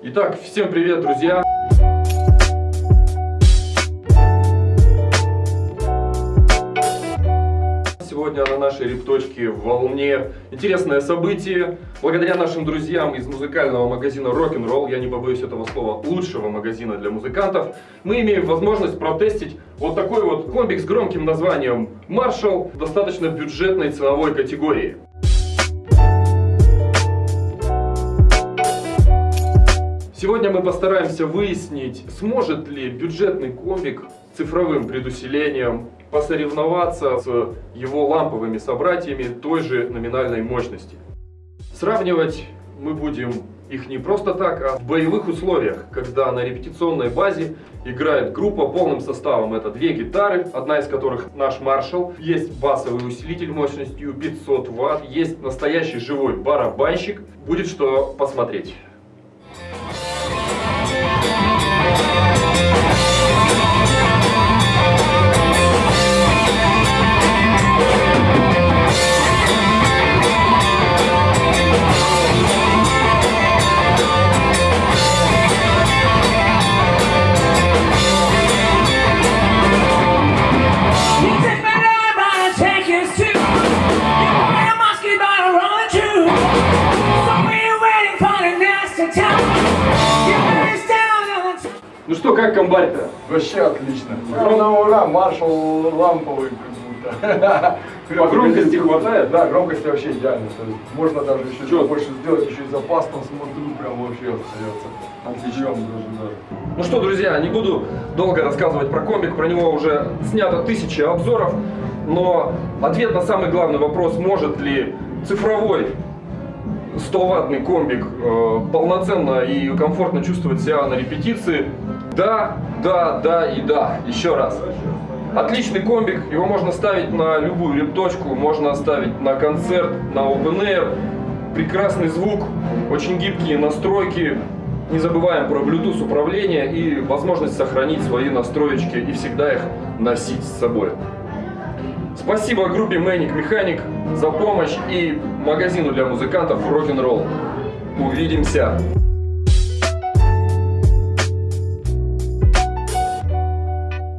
Итак, всем привет, друзья! Сегодня на нашей репточке в волне интересное событие. Благодаря нашим друзьям из музыкального магазина Rock'n'Roll, я не побоюсь этого слова, лучшего магазина для музыкантов, мы имеем возможность протестить вот такой вот комбик с громким названием Marshall в достаточно бюджетной ценовой категории. Сегодня мы постараемся выяснить, сможет ли бюджетный комбик цифровым предусилением посоревноваться с его ламповыми собратьями той же номинальной мощности. Сравнивать мы будем их не просто так, а в боевых условиях, когда на репетиционной базе играет группа полным составом. Это две гитары, одна из которых наш Marshall, есть басовый усилитель мощностью 500 Вт, есть настоящий живой барабанщик. Будет что посмотреть. Ну что, как комбарь-то? Вообще отлично. Ура, на ура, маршал ламповый как будто. По громкости хватает? Да, громкости вообще идеально. То есть можно даже еще Чё? больше сделать, еще и запас там смотрю, прям вообще остается. Отлично. Даже, даже. Ну что, друзья, не буду долго рассказывать про комбик, про него уже снято тысячи обзоров, но ответ на самый главный вопрос, может ли цифровой 100-ваттный комбик э, полноценно и комфортно чувствовать себя на репетиции, да, да, да и да, еще раз. Отличный комбик, его можно ставить на любую репточку, можно ставить на концерт, на open air. Прекрасный звук, очень гибкие настройки. Не забываем про Bluetooth управление и возможность сохранить свои настроечки и всегда их носить с собой. Спасибо группе Manic Mechanic за помощь и магазину для музыкантов Rock'n'Roll. Увидимся!